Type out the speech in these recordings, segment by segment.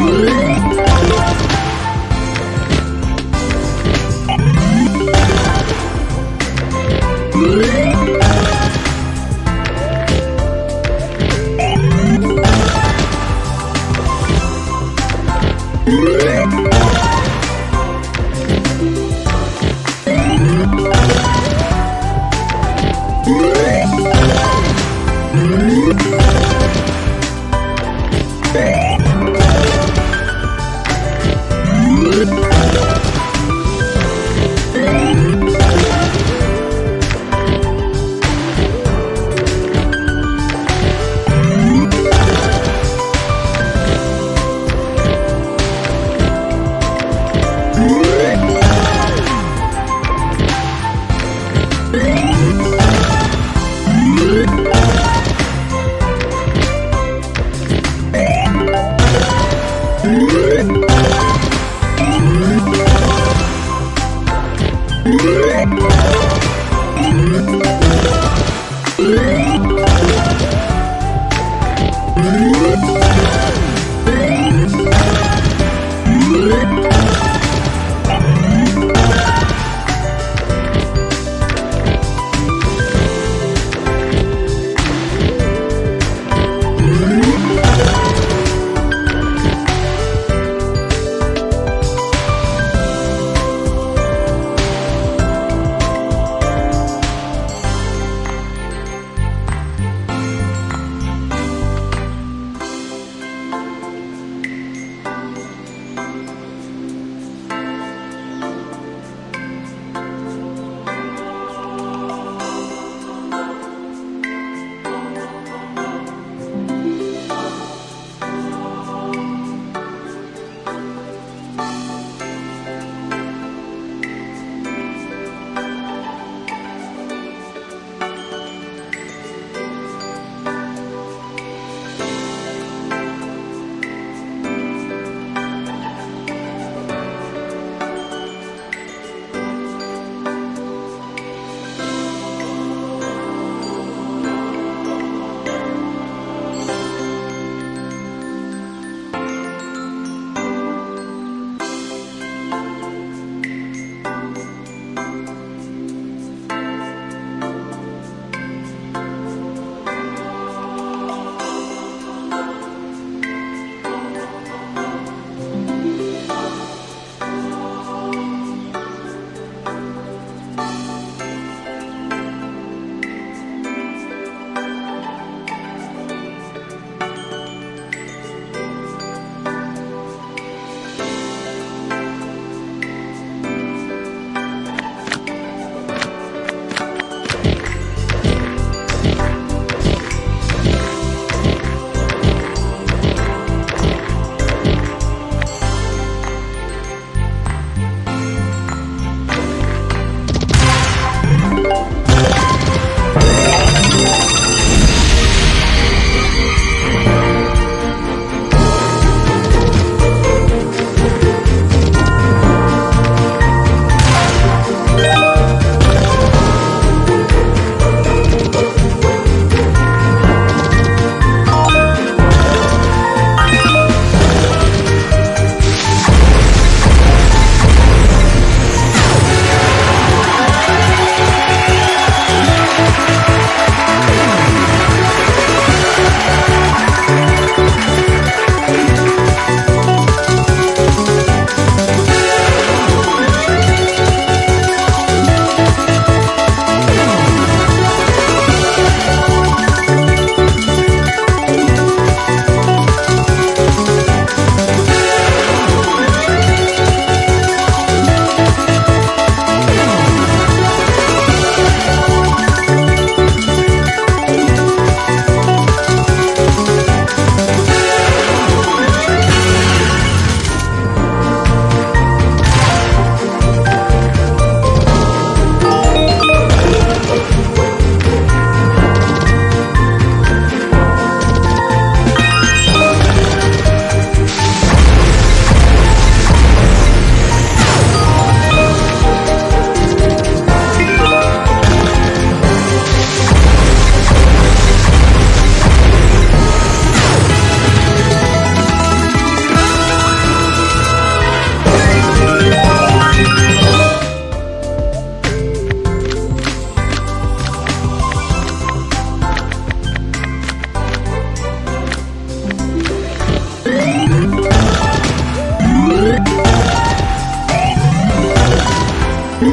Woo!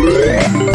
Yeah.